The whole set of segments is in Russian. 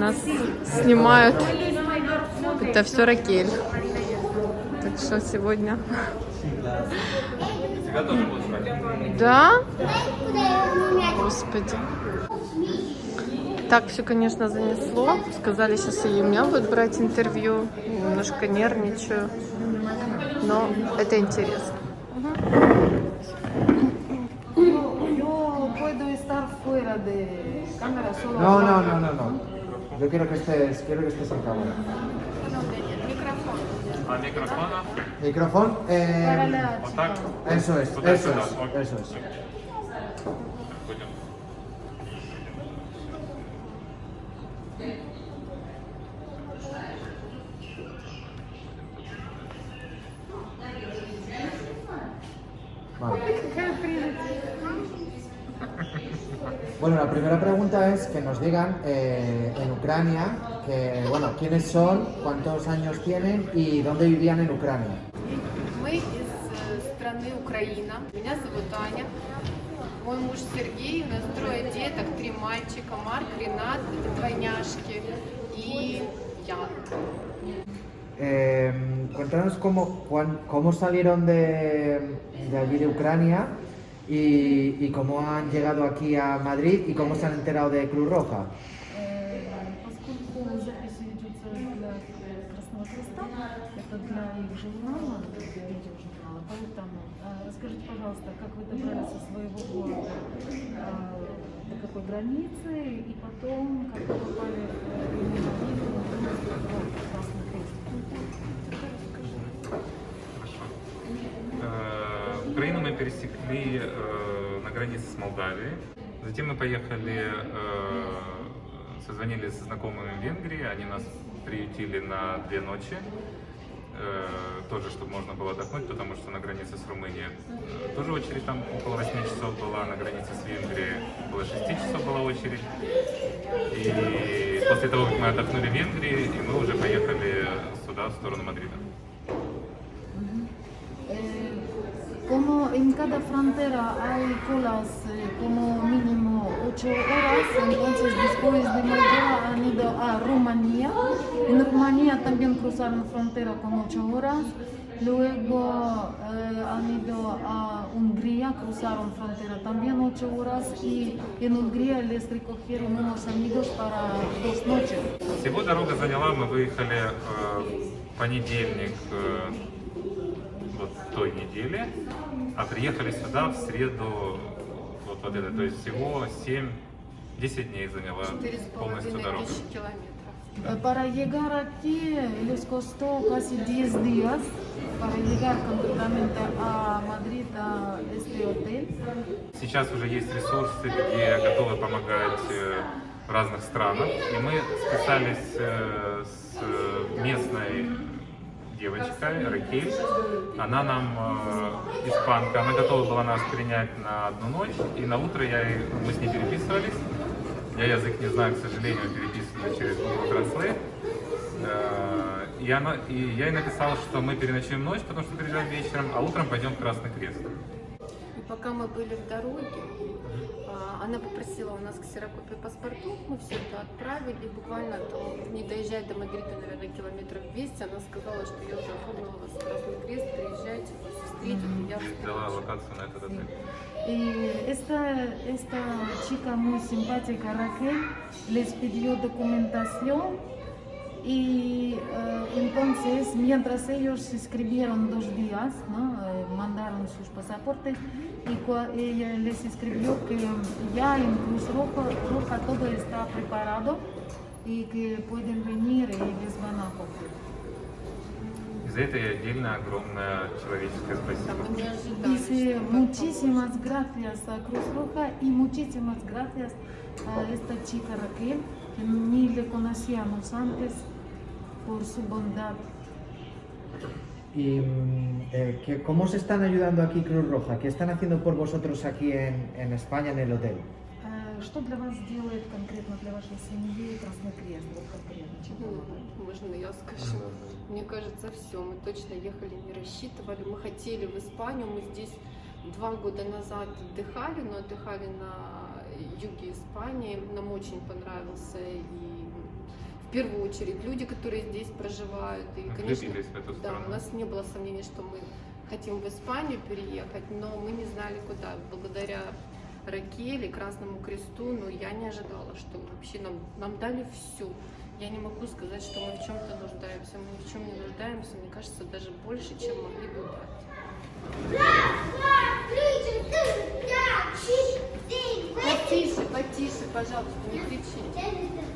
Нас снимают. Это все Ракель. Так что сегодня... Да? Господи. Так все, конечно, занесло. Сказали, сейчас и у меня будут брать интервью. Немножко нервничаю. Но это интересно. No, no, no, no, no. Yo quiero que estés, quiero que estés en cámara. Al micrófono. Micrófono. Eh, eso es, eso es, eso es. Bueno, la primera pregunta es que nos digan eh, en Ucrania, que, bueno, quiénes son, cuántos años tienen y dónde vivían en Ucrania. Мы из э, страны Украина. Меня зовут Аня. Мой муж Сергей. У нас трое деток, три мальчика. Марк, Ренат, двойняшки. И я. Eh, cuéntanos cómo, cuán- cómo salieron de, de allí de Ucrania y, y cómo han llegado aquí a Madrid y cómo se han enterado de Cruz Roja. Э, Поскольку запись ведется для Красного Креста, это для их журнала, для видеожурнала, поэтому э, расскажите, пожалуйста, как вы добрались со своего города э, до какой границы, и потом, как вы попали в именно в Красный Крест. Э, Украину мы пересекли э, на границе с Молдавией. Затем мы поехали, э, созвонились с знакомыми в Венгрии. Они нас приютили на две ночи. Э, тоже, чтобы можно было отдохнуть, потому что на границе с Румынией э, тоже очередь там около 8 часов была, на границе с Венгрией около 6 часов была очередь. И после того, как мы отдохнули в Венгрии, и мы уже поехали сюда, в сторону Мадрида. cada frontera hay colas eh, como mínimo 8 horas, entonces después de Moldova han ido a Rumanía. En Rumanía también cruzaron frontera con 8 horas. Luego eh, han ido a Hungría, cruzaron frontera también 8 horas y en Hungría les recogieron unos amigos para dos noches. Всего дорога заняла, мы выехали э, в понедельник э, вот той недели, А приехали сюда в среду вот, вот это, то есть всего 7-10 дней заняла полностью дорога. Para llegar aquí les costó casi 10 días para llegar concretamente a Madrid, a este hotel. Сейчас уже есть ресурсы, где готовы помогать э, в разных странах. И мы списались э, с э, местной девочкой, Ракель. Она нам, э, испанка, она готова была нас принять на одну ночь. И на утро я, мы с ней переписывались. Я язык не знаю, к сожалению, переписывались через Google Translate. Э, И, она, и я ей написал, что мы переночуем ночь, потому что приезжаем вечером, а утром пойдем в Красный Крест. И пока мы были в дороге, она попросила у нас ксерокопию паспортов, мы все это отправили, буквально там, не доезжая до Мадрида, наверное, километров 200, она сказала, что я уже оформила вас в Красный Крест, приезжайте, вас встретят, и я Дала вас локацию на этот отель. Y esta, esta chica muy simpática, Raquel, les pidió documentación y eh, entonces mientras ellos escribieron dos días, ¿no? Eh, mandaron sus pasaportes y ella les escribió que ya en Cruz Roja, Roja todo está preparado y que pueden venir y les van a acoger. И за это ей отдельно огромное человеческое спасибо. Dice muchísimas gracias a Cruz Roja y muchísimas gracias a esta chica Raquel, que ni le conocíamos antes por su bondad. ¿Y mm, eh, ¿qué- cómo se están ayudando aquí Cruz Roja? ¿Qué están haciendo por vosotros aquí en, en España, en el hotel? Э, Что для вас делает конкретно для вашей семьи Красный Крест? Вот конкретно, можно я скажу? Мне кажется, все. Мы точно ехали, не рассчитывали. Мы хотели в Испанию. Мы здесь два года назад отдыхали, но отдыхали на юге Испании. Нам очень понравился и в первую очередь люди, которые здесь проживают. И, конечно, Влюбились в эту да, у нас не было сомнений, что мы хотим в Испанию переехать, но мы не знали куда. Благодаря Ракеле, Красному Кресту, ну я не ожидала, что вообще нам, нам дали все. Я не могу сказать, что мы в чем-то нуждаемся. Мы ни в чем не нуждаемся, мне кажется, даже больше, чем могли бы дать. Потише, потише, пожалуйста, не кричите.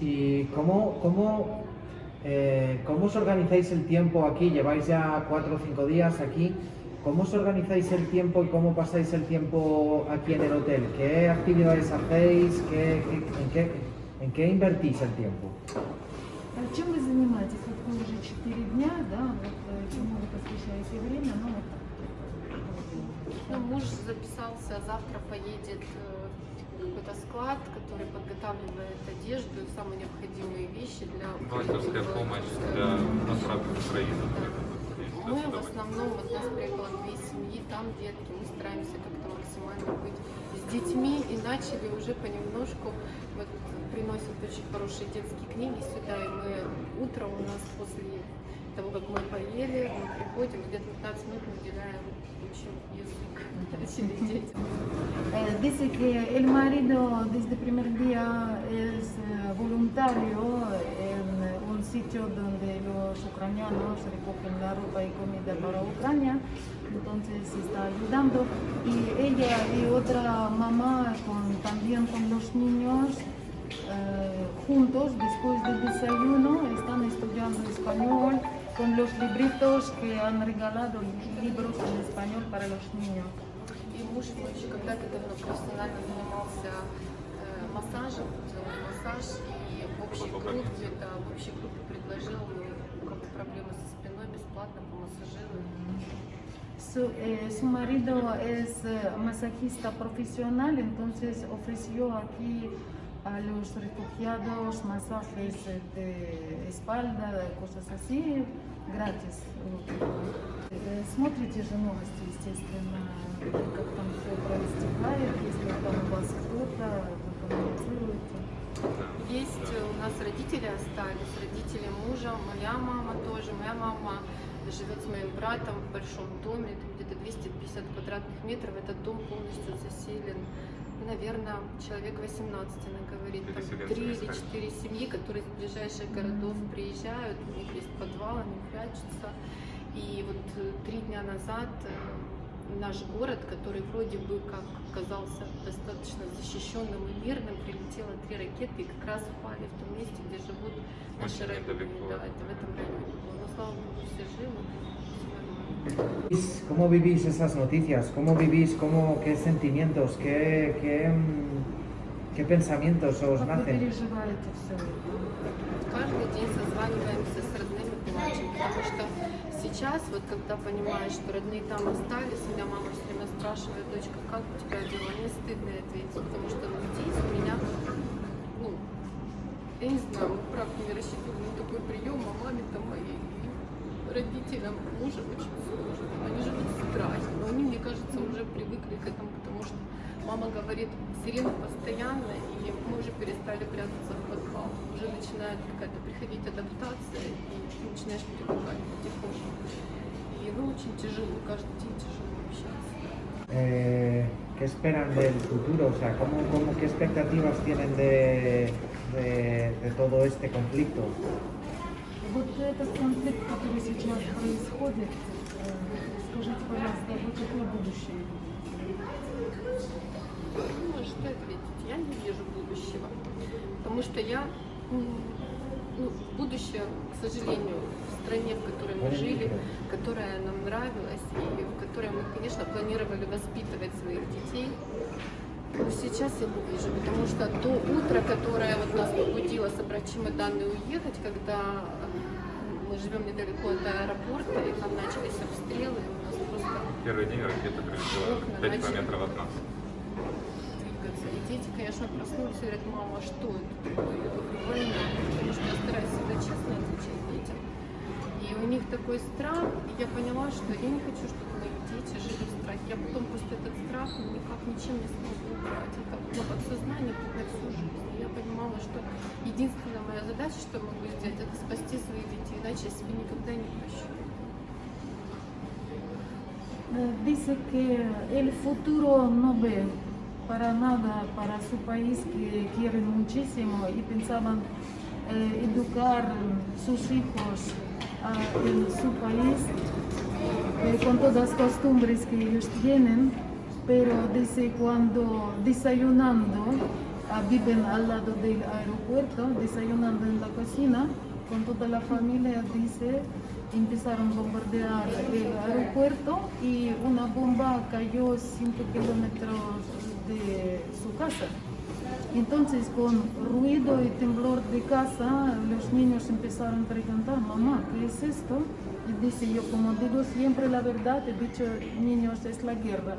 ¿Y cómo, cómo, eh, cómo os organizáis el tiempo aquí? Lleváis ya cuatro o cinco días aquí. ¿Cómo os organizáis el tiempo y cómo pasáis el tiempo aquí en el hotel? ¿Qué actividades hacéis? ¿Qué, qué- en, qué, ¿En qué invertís el tiempo? А чем вы занимаетесь? Вот вы уже 4 дня, да? Вот э, чему вы посвящаете время? Ну, вот так. Ну, муж записался, завтра поедет э, в Какой-то склад, который подготавливает одежду самые необходимые вещи для... Волонтерская помощь для отправки в Украину. Мы в основном, вот нас приехало две семьи, там детки, мы стараемся как-то максимально быть с детьми и начали уже понемножку, вот приносят очень хорошие детские книги сюда, и мы утром у нас после того, как мы поели, мы приходим, где-то 15 минут мы уделяем учим язык, начали дети. Eh, dice que el marido desde el primer día es eh, voluntario en un sitio donde los ucranianos recogen la ropa y comida para Ucrania, entonces está ayudando. Y ella y otra mamá con- también con los niños eh, juntos después del desayuno están estudiando español con los libritos que han regalado, libros en español para los niños. И муж мой еще когда-то давно профессионально занимался э, массажем, делал массаж, и в общей группе, да, в общей группе предложил, ну, у кого проблемы со спиной, бесплатно помассажирует. Su, eh, su marido es eh, masajista profesional, entonces ofreció aquí a los refugiados masajes eh, de espalda, cosas así, Gratis. Э, Смотрите же новости, естественно, как там все проистекает, если там у вас кто-то, вы коммуницируете. Есть у нас родители остались, родители мужа, моя мама тоже. Моя мама живет с моим братом в большом доме, там где-то 250 квадратных метров. Этот дом полностью заселен. Наверное, человек 18, она говорит, там три или четыре семьи, которые из ближайших городов приезжают, у них есть подвал, они прячутся. И вот э, три дня назад э, наш город, который вроде бы как казался достаточно защищенным и мирным, прилетело три ракеты и как раз упали в том месте, где живут наши Очень родные. Да, это в этом районе было. Но слава богу, все живы. ¿Cómo vivís esas noticias? ¿Cómo vivís? Cómo, ¿Qué sentimientos? ¿Qué, qué, mm, qué pensamientos os nacen? Каждый день созваниваемся с родными, плачем, потому что сейчас, вот когда понимаешь, что родные там остались, меня мама все время спрашивает, дочка, как у тебя дела? Мне стыдно ответить, потому что ну, здесь у меня, ну, я не знаю, правда не рассчитывали на такой прием, а маме там моей родителям мужа очень сложно. Они живут в страхе, но они, мне кажется, уже привыкли к этому, потому что мама говорит, сирена постоянно, и мы уже перестали прятаться в подвал. Уже начинает какая-то приходить адаптация, и ты начинаешь привыкать потихоньку. И ну, очень тяжело, каждый день тяжело общаться. Eh, ¿Qué esperan del futuro? O sea, ¿cómo, cómo, ¿qué expectativas tienen de, de, de todo este conflicto? Вот этот конфликт, который сейчас происходит, э, скажите, пожалуйста, вот какое будущее? Ну, что ответить? Я не вижу будущего. Потому что я ну, будущее, к сожалению, в стране, в которой мы жили, которая нам нравилась, и в которой мы, конечно, планировали воспитывать своих детей. Но сейчас я не вижу, потому что то утро, которое вот нас побудило собрать чемоданы и уехать, когда живем недалеко от аэропорта, и там начались обстрелы, и у нас просто Первый день ракета прилетела Окна 5 начали. километров от нас. двигаться. И дети, конечно, проснулись и говорят, мама, а что это такое? Я говорю, война. Потому что я стараюсь всегда честно отвечать детям. И у них такой страх, и я поняла, что я не хочу, чтобы моих дети жили в страхе. Я потом просто этот страх никак ничем не смогу убрать. Это на подсознание на всю жизнь. Я понимала, что единственная моя задача, что я могу сделать, это спасти своих детей, иначе я себе никогда не прощу. Dice que el futuro no ve para nada para su país que quieren muchísimo y pensaban eh, educar sus hijos ah, en su país eh, con todas las costumbres que ellos tienen, pero dice cuando desayunando, ah, viven al lado del aeropuerto, desayunando en la cocina, con toda la familia, dice, empezaron a bombardear el aeropuerto y una bomba cayó 5 kilómetros de su casa. Entonces, con ruido y temblor de casa, los niños empezaron a preguntar, mamá, ¿qué es esto? Y dice yo, como digo siempre la verdad, he dicho, niños, es la guerra.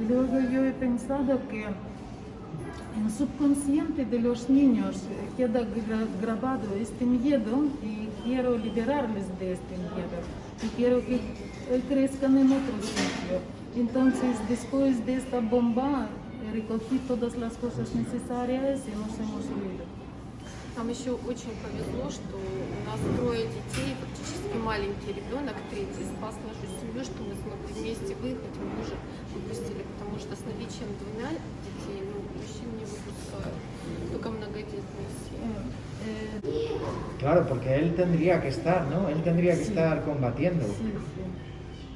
Y luego yo he pensado que en subconsciente de los niños eh, queda gra- grabado este miedo y quiero liberarles de este miedo. Y quiero que eh, crezcan en otro sitio. Entonces, después de esta bomba, recogí todas las cosas necesarias y nos hemos huido. Нам еще очень повезло, что у нас трое детей, фактически маленький ребенок, третий, спас нашу семью, что мы смогли вместе выехать, мы мужа выпустили, потому что с наличием двумя детей, ну, мужчин не выпускают, только многодетные семьи. Claro, porque él tendría que estar, ¿no? Él tendría que Sí. estar combatiendo. sí, sí.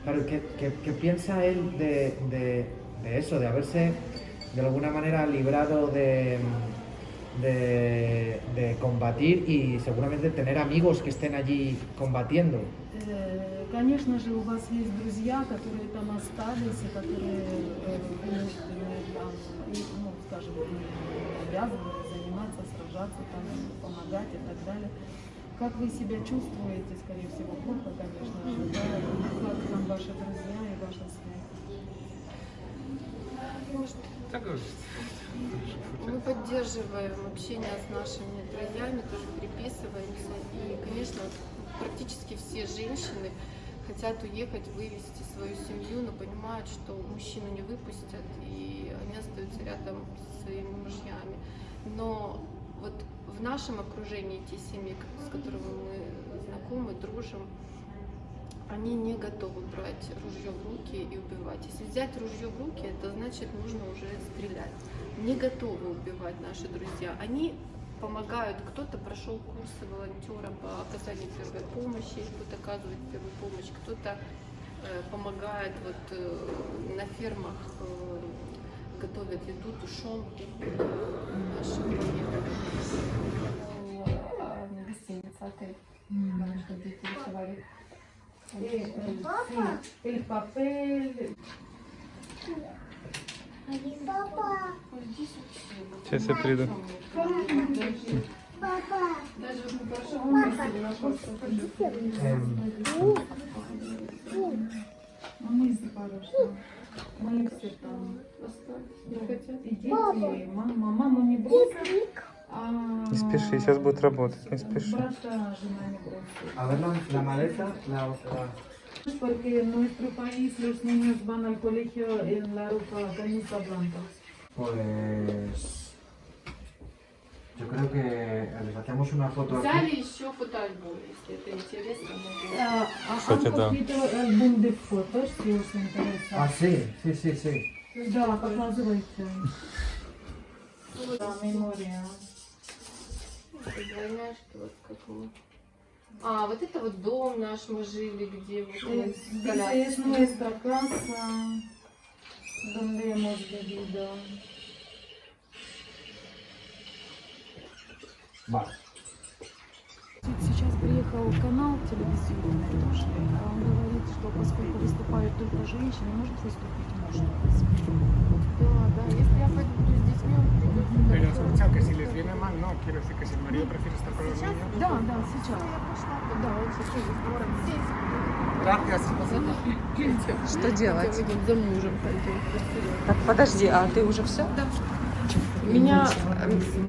Claro, ¿qué, qué- qué piensa él de, de- de eso, de haberse de alguna manera librado de, de, de combatir y seguramente tener amigos que estén allí combatiendo? Э, Конечно же, у вас есть друзья, которые там остались, и которые э, ну, скажем, обязаны заниматься, сражаться, там, помогать и так далее. Как вы себя чувствуете, скорее всего, плохо, конечно же, да, как там ваши друзья и ваша связь? Мы поддерживаем общение с нашими друзьями, тоже переписываемся. И, конечно, практически все женщины хотят уехать, вывести свою семью, но понимают, что мужчину не выпустят, и они остаются рядом с своими мужьями. Но вот в нашем окружении те семьи, с которыми мы знакомы, дружим, они не готовы брать ружье в руки и убивать. Если взять ружье в руки, это значит нужно уже стрелять. Не готовы убивать наши друзья. Они помогают, кто-то прошел курсы волонтера по оказанию первой помощи, кто-то оказывает первую помощь, кто-то э, помогает вот э, на фермах э, готовят еду, тушенку нашим военным. Гостиница, отель. М. Чтобы дети рисовали. Eh, sí, el papel, Сейчас я приду. А дети, и мама. Маму не бросит. А Не спеши, сейчас будет работать, не спеши. A ver la, la maleta, la, Porque en nuestro país los niños van al colegio en la ropa camisa blanca. Pues yo creo que les hacemos una foto aquí. Взяли еще фотоальбом, если это интересно. А, а Кстати, han да. álbum de fotos, si os interesa. Ah, sí, sí, sí, sí. Да, показывайте. Да, мемория. Вот как мы. А, вот это вот дом наш мы жили, где вот мы с Dice, коляской. es nuestra casa donde hemos vivido. Vale. Приехал канал телевизионный тоже, он говорит, что поскольку выступают только женщины, может выступить муж. Да, да, если я пойду буду с детьми, он придет. Pero he escuchado que si les viene mal, no, quiero decir que si el marido prefiere estar con los niños. Да, да, сейчас. Да, он сейчас здорово. Gracias. Что делать? За мужем пойдем. Так, подожди, а ты уже все? Да. Меня